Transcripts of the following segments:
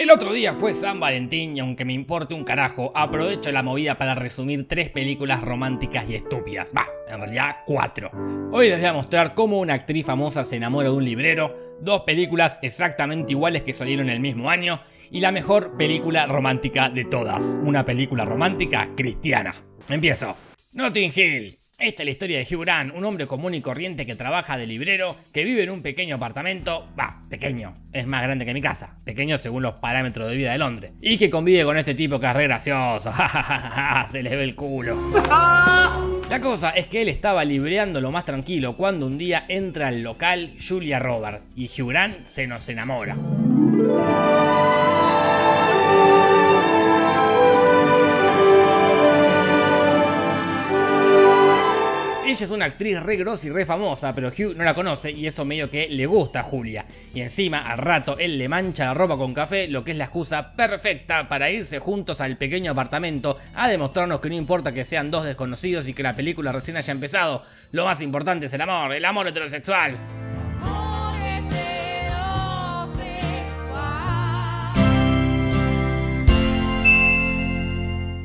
El otro día fue San Valentín y aunque me importe un carajo, aprovecho la movida para resumir tres películas románticas y estúpidas. Va, en realidad cuatro. Hoy les voy a mostrar cómo una actriz famosa se enamora de un librero, dos películas exactamente iguales que salieron el mismo año y la mejor película romántica de todas, una película romántica cristiana. Empiezo. Notting Hill, esta es la historia de Hugh Grant, un hombre común y corriente que trabaja de librero, que vive en un pequeño apartamento, va, pequeño, es más grande que mi casa, pequeño según los parámetros de vida de Londres, y que convive con este tipo que es re gracioso, se le ve el culo. La cosa es que él estaba libreando lo más tranquilo cuando un día entra al local Julia Robert y Hugh Grant se nos enamora. Ella es una actriz re grosa y re famosa, pero Hugh no la conoce y eso medio que le gusta a Julia. Y encima, al rato, él le mancha la ropa con café, lo que es la excusa perfecta para irse juntos al pequeño apartamento a demostrarnos que no importa que sean dos desconocidos y que la película recién haya empezado, lo más importante es el amor, el amor heterosexual.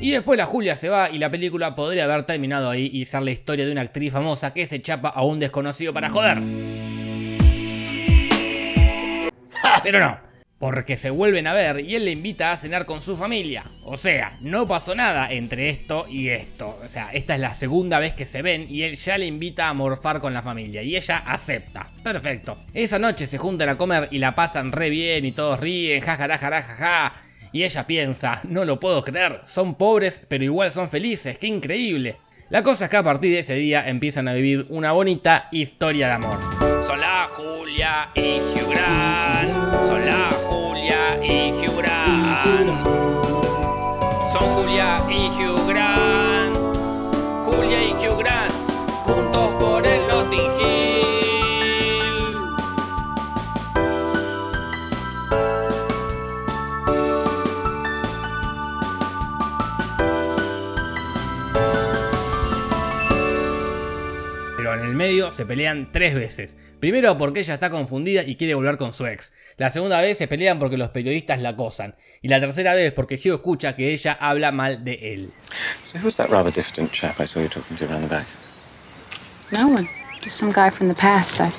Y después la Julia se va y la película podría haber terminado ahí y ser la historia de una actriz famosa que se chapa a un desconocido para joder. Pero no, porque se vuelven a ver y él le invita a cenar con su familia. O sea, no pasó nada entre esto y esto. O sea, esta es la segunda vez que se ven y él ya le invita a morfar con la familia y ella acepta. Perfecto. Esa noche se juntan a comer y la pasan re bien y todos ríen, jajaja, y ella piensa, no lo puedo creer, son pobres pero igual son felices, qué increíble. La cosa es que a partir de ese día empiezan a vivir una bonita historia de amor. Son la Julia y Hugh Grant, son la Julia y Grant. Son Julia y Hugh Grant, Julia y Hugh Grant, juntos por el en el medio se pelean tres veces. Primero porque ella está confundida y quiere volver con su ex. La segunda vez se pelean porque los periodistas la acosan. Y la tercera vez porque Hugh escucha que ella habla mal de él. So who's that rather diffident chap I saw you talking to around the back? No one. Just some guy from the past. I...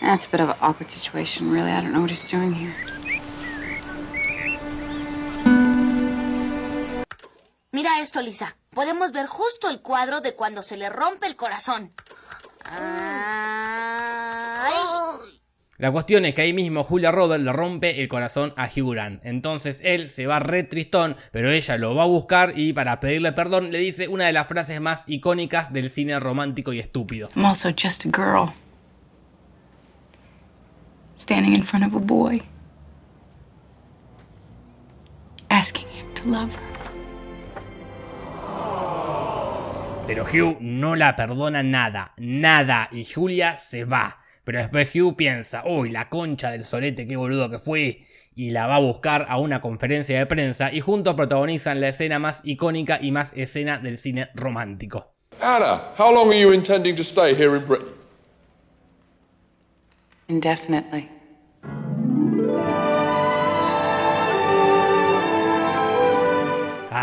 That's a bit of an awkward situation, really. I don't know what he's doing here. Mira esto, Lisa. Podemos ver justo el cuadro de cuando se le rompe el corazón. Ay. La cuestión es que ahí mismo Julia Roberts le rompe el corazón a Hugh Grant. Entonces él se va re tristón, pero ella lo va a buscar y para pedirle perdón le dice una de las frases más icónicas del cine romántico y estúpido. I'm also just a girl. Standing in front of a boy. Asking him to love her. Pero Hugh no la perdona nada, nada, y Julia se va. Pero después Hugh piensa, uy, la concha del solete, qué boludo que fui, y la va a buscar a una conferencia de prensa y juntos protagonizan la escena más icónica y más escena del cine romántico. Anna, how long are you intending to stay here in Britain? Indefinitely.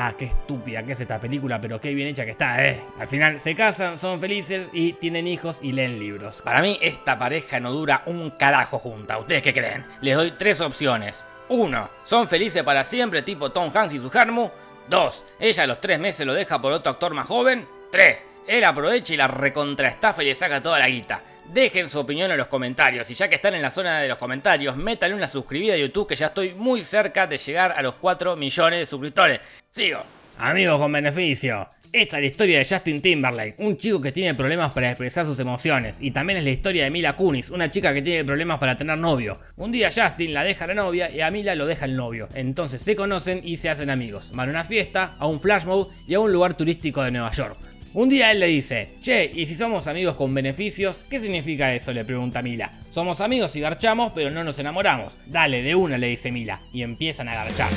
Ah, qué estúpida que es esta película, pero qué bien hecha que está, eh. Al final se casan, son felices y tienen hijos y leen libros. Para mí esta pareja no dura un carajo junta. ¿Ustedes qué creen? Les doy tres opciones. Uno, Son felices para siempre tipo Tom Hanks y su Harmu. Dos, Ella a los tres meses lo deja por otro actor más joven. Tres, Él aprovecha y la recontraestafa y le saca toda la guita. Dejen su opinión en los comentarios y ya que están en la zona de los comentarios, métanle una suscribida a YouTube que ya estoy muy cerca de llegar a los 4 millones de suscriptores. Sigo. Amigos con beneficio. Esta es la historia de Justin Timberlake, un chico que tiene problemas para expresar sus emociones. Y también es la historia de Mila Kunis, una chica que tiene problemas para tener novio. Un día Justin la deja la novia y a Mila lo deja el novio. Entonces se conocen y se hacen amigos. Van a una fiesta, a un flash mode y a un lugar turístico de Nueva York. Un día él le dice, che, ¿y si somos amigos con beneficios? ¿Qué significa eso? le pregunta Mila. Somos amigos y garchamos, pero no nos enamoramos. Dale, de una, le dice Mila. Y empiezan a garchar.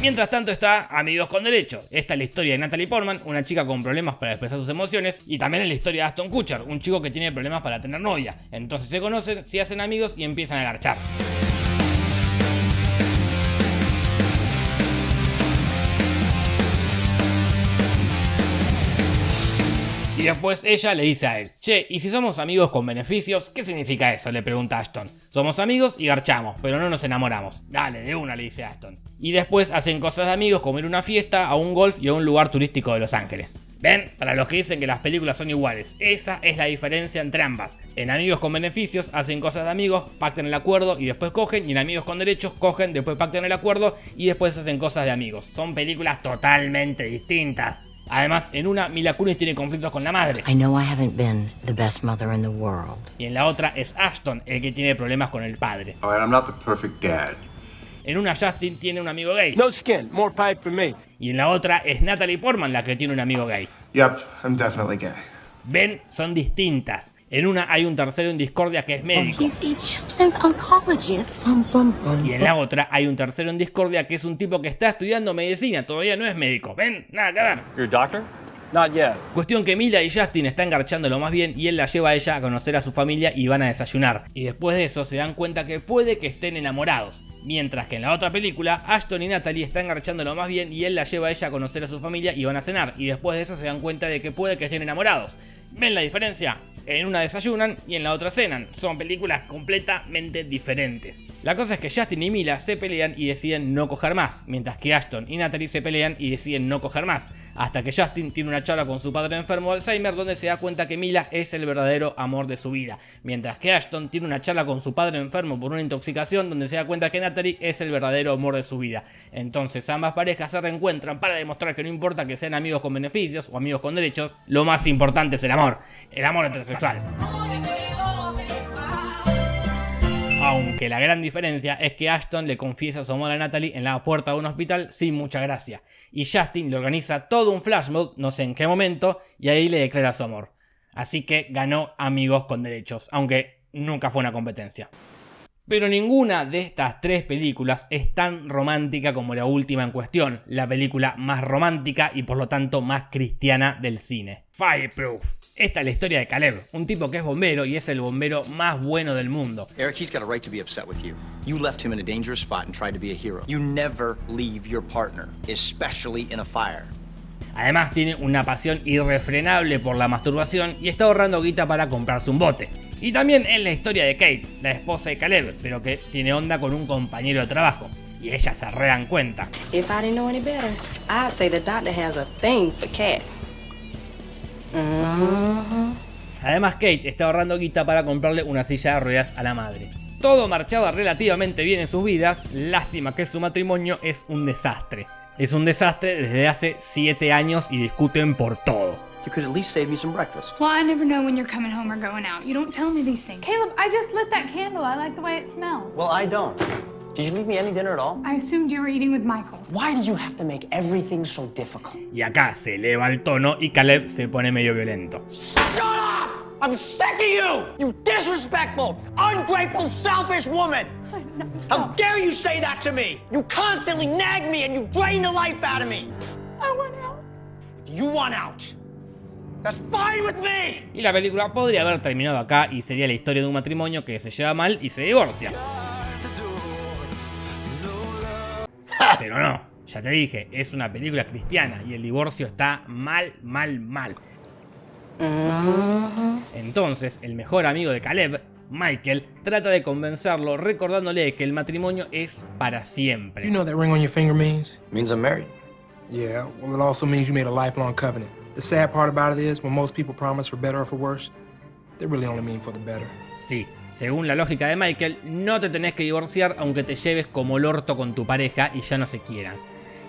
Mientras tanto está Amigos con Derecho. Esta es la historia de Natalie Portman, una chica con problemas para expresar sus emociones, y también es la historia de Aston Kutcher, un chico que tiene problemas para tener novia. Entonces se conocen, se hacen amigos y empiezan a garchar. Y después ella le dice a él, che, ¿y si somos amigos con beneficios? ¿Qué significa eso? Le pregunta Ashton. Somos amigos y garchamos, pero no nos enamoramos. Dale, de una, le dice Ashton. Y después hacen cosas de amigos como ir a una fiesta, a un golf y a un lugar turístico de Los Ángeles. ¿Ven? Para los que dicen que las películas son iguales, esa es la diferencia entre ambas. En Amigos con Beneficios hacen cosas de amigos, pactan el acuerdo y después cogen, y en Amigos con Derechos cogen, después pactan el acuerdo y después hacen cosas de amigos. Son películas totalmente distintas. Además, en una, Mila Kunis tiene conflictos con la madre. I know I haven't been the best mother in the world. Y en la otra es Ashton el que tiene problemas con el padre. All right, I'm not the perfect dad. En una Justin tiene un amigo gay. No skin, more pipe for me. Y en la otra es Natalie Portman la que tiene un amigo gay. Yep, I'm definitely gay. Ven, son distintas. En una hay un tercero en discordia que es médico. Y en la otra hay un tercero en discordia que es un tipo que está estudiando medicina, todavía no es médico. Ven, nada que ver. You're a doctor? Not yet. Cuestión que Mila y Justin están garchándolo más bien y él la lleva a ella a conocer a su familia y van a desayunar. Y después de eso se dan cuenta que puede que estén enamorados. Mientras que en la otra película, Ashton y Natalie están garchándolo más bien y él la lleva a ella a conocer a su familia y van a cenar. Y después de eso se dan cuenta de que puede que estén enamorados. ¿Ven la diferencia? En una desayunan y en la otra cenan. Son películas completamente diferentes. La cosa es que Justin y Mila se pelean y deciden no coger más, mientras que Ashton y Natalie se pelean y deciden no coger más. Hasta que Justin tiene una charla con su padre enfermo de Alzheimer donde se da cuenta que Mila es el verdadero amor de su vida. Mientras que Ashton tiene una charla con su padre enfermo por una intoxicación donde se da cuenta que Natalie es el verdadero amor de su vida. Entonces ambas parejas se reencuentran para demostrar que no importa que sean amigos con beneficios o amigos con derechos, lo más importante es el amor. El amor heterosexual. Aunque la gran diferencia es que Ashton le confiesa su amor a Natalie en la puerta de un hospital sin mucha gracia. Y Justin le organiza todo un flash mode, no sé en qué momento, y ahí le declara su amor. Así que ganó amigos con derechos, aunque nunca fue una competencia. Pero ninguna de estas tres películas es tan romántica como la última en cuestión, la película más romántica y por lo tanto más cristiana del cine. Fireproof. Esta es la historia de Caleb, un tipo que es bombero y es el bombero más bueno del mundo. Eric, he's got a right to be upset with you. You left him in a dangerous spot and tried to be a hero. You never leave your partner, especially in a fire. Además tiene una pasión irrefrenable por la masturbación y está ahorrando guita para comprarse un bote. Y también es la historia de Kate, la esposa de Caleb, pero que tiene onda con un compañero de trabajo. Y ellas se rean cuenta. If I didn't know any better, I'd say the doctor has a thing for cat. Además Kate está ahorrando guita para comprarle una silla de ruedas a la madre. Todo marchaba relativamente bien en sus vidas, lástima que su matrimonio es un desastre. Es un desastre desde hace 7 años y discuten por todo. You could at least save me some breakfast. Well, I never know when you're coming home or going out. You don't tell me these things. Caleb, I just lit that candle. I like the way it smells. Well, I don't. Did you leave me any dinner at all? I assumed you were eating with Michael. Why do you have to make everything so difficult? Y acá se eleva el tono y Caleb se pone medio violento. Shut up! I'm sick of you! You disrespectful, ungrateful, selfish woman! How dare you say that to me? You constantly nag me and you drain the life out of me! I want out. If you want out, Y la película podría haber terminado acá y sería la historia de un matrimonio que se lleva mal y se divorcia. Pero no, ya te dije, es una película cristiana y el divorcio está mal, mal, mal. Entonces, el mejor amigo de Caleb, Michael, trata de convencerlo recordándole que el matrimonio es para siempre. You know what that ring on your finger means? It means I'm married. Yeah, well, it also means you made a lifelong covenant. The sad part about it is, when most people promise for better or for worse, they really only mean for the better. Sí, según la lógica de Michael, no te tenés que divorciar aunque te lleves como el orto con tu pareja y ya no se quieran.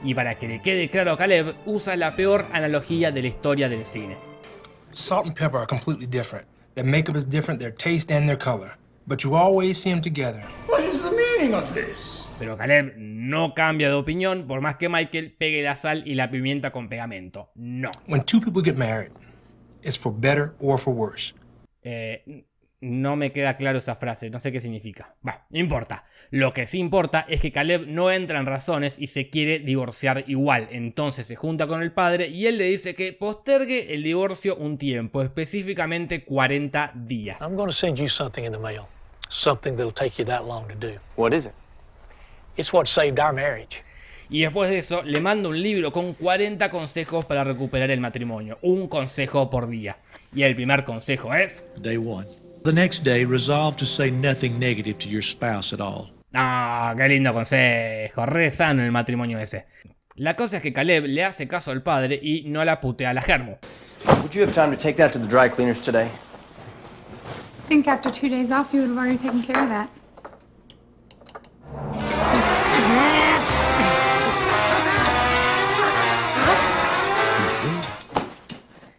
Y para que le quede claro a Caleb, usa la peor analogía de la historia del cine. Salt and pepper are completely different. Their makeup is different, their taste and their color. But you always see them together. What is the meaning of this? Pero Caleb no cambia de opinión por más que Michael pegue la sal y la pimienta con pegamento. No. When two people get married, it's for better or for worse. Eh, No me queda claro esa frase, no sé qué significa. Va, no importa. Lo que sí importa es que Caleb no entra en razones y se quiere divorciar igual. Entonces se junta con el padre y él le dice que postergue el divorcio un tiempo, específicamente 40 días. I'm going to send you something in the mail. Something that'll take you that long to do. What is it? It's what saved our marriage. Y después de eso le manda un libro con 40 consejos para recuperar el matrimonio. Un consejo por día. Y el primer consejo es... Day one. The next day, resolve to say nothing negative to your spouse at all. Ah, qué lindo consejo. Re sano el matrimonio ese. La cosa es que Caleb le hace caso al padre y no la putea a la germo. Would you have time to take that to the dry cleaners today? I think after two days off, you would have already taken care of that.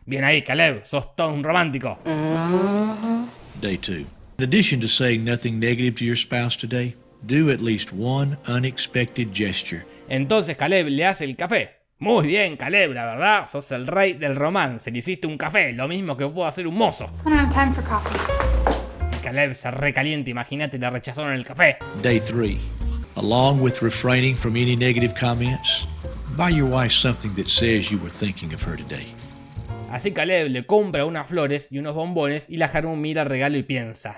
Bien ahí, Caleb, sos todo un romántico. Day two. In addition to saying nothing negative to your spouse today, do at least one unexpected gesture. Entonces Caleb le hace el café. Muy bien, Caleb, la verdad, sos el rey del romance. Le hiciste un café, lo mismo que puedo hacer un mozo. I don't have time for coffee. Caleb se recalienta, imagínate, le rechazaron el café. Day three. Along with refraining from any negative comments, buy your wife something that says you were thinking of her today. Así Caleb le compra unas flores y unos bombones y la Harmon mira el regalo y piensa,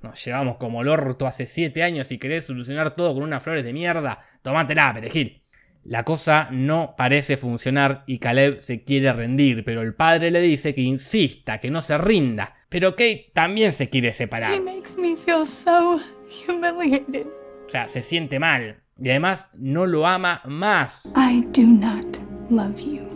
nos llevamos como el orto hace 7 años y querés solucionar todo con unas flores de mierda, tomátela, perejil. La cosa no parece funcionar y Caleb se quiere rendir, pero el padre le dice que insista, que no se rinda. Pero Kate también se quiere separar. He makes me feel so humiliated. O sea, se siente mal. Y además no lo ama más. I do not love you.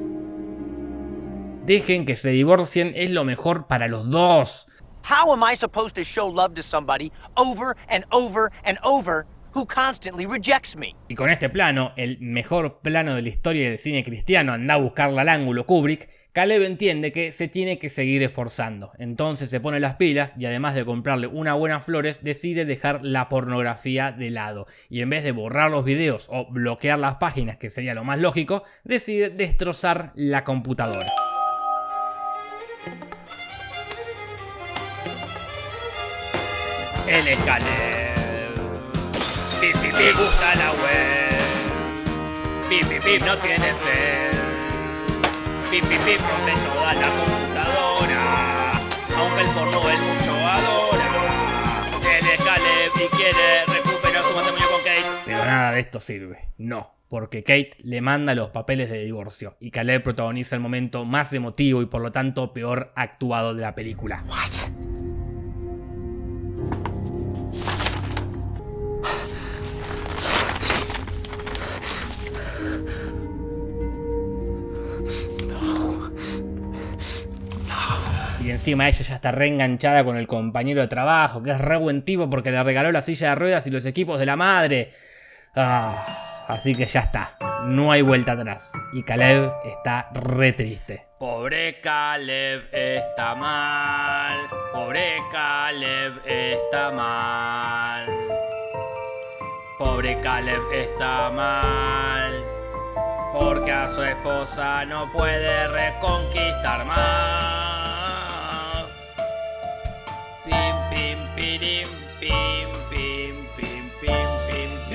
Dejen que se divorcien, es lo mejor para los dos. How am I supposed to show love to somebody over and over and over who constantly rejects me? Y con este plano, el mejor plano de la historia del cine cristiano, anda a buscarla al ángulo Kubrick, Caleb entiende que se tiene que seguir esforzando. Entonces se pone las pilas y además de comprarle unas buenas flores, decide dejar la pornografía de lado. Y en vez de borrar los videos o bloquear las páginas, que sería lo más lógico, decide destrozar la computadora. Él es Caleb. Pip, pip, pip, gusta la web. Pip, pip, pip, no tiene sed. Pip, pip, pip, rompe toda la computadora. Aunque el porno él mucho adora. Él es Caleb y quiere recuperar su matrimonio con Kate. Pero nada de esto sirve. No. Porque Kate le manda los papeles de divorcio y Caleb protagoniza el momento más emotivo y por lo tanto peor actuado de la película. What? Y encima ella ya está reenganchada con el compañero de trabajo, que es re buen tipo porque le regaló la silla de ruedas y los equipos de la madre. Ah, así que ya está, no hay vuelta atrás. Y Caleb está re triste. Pobre Caleb está mal, pobre Caleb está mal. Pobre Caleb está mal, porque a su esposa no puede reconquistar más.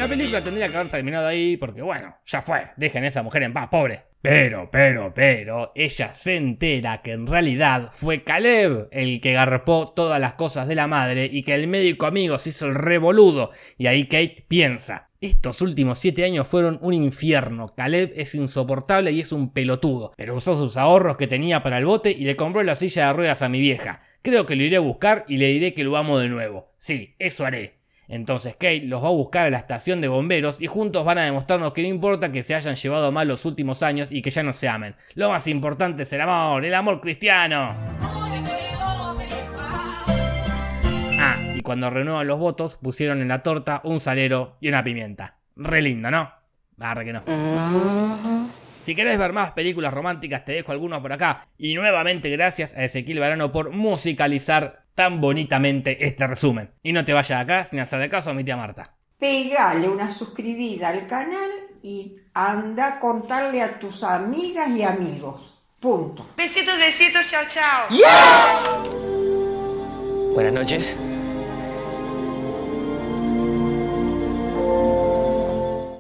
La película tendría que haber terminado ahí porque, bueno, ya fue. Dejen a esa mujer en paz, pobre. Pero, pero, pero, ella se entera que en realidad fue Caleb el que garpó todas las cosas de la madre y que el médico amigo se hizo el revoludo. Y ahí Kate piensa, estos últimos 7 años fueron un infierno. Caleb es insoportable y es un pelotudo. Pero usó sus ahorros que tenía para el bote y le compró la silla de ruedas a mi vieja. Creo que lo iré a buscar y le diré que lo amo de nuevo. Sí, eso haré. Entonces Kate los va a buscar a la estación de bomberos y juntos van a demostrarnos que no importa que se hayan llevado mal los últimos años y que ya no se amen. Lo más importante es el amor, el amor cristiano. Ah, y cuando renuevan los votos pusieron en la torta un salero y una pimienta. Re lindo, ¿no? Arre que no. Si querés ver más películas románticas, te dejo algunos por acá. Y nuevamente gracias a Ezequiel Varano por musicalizar tan bonitamente este resumen. Y no te vayas acá sin hacerle caso a mi tía Marta. Pegale una suscribida al canal y anda a contarle a tus amigas y amigos. Punto. Besitos, besitos, chao, chao. Buenas noches.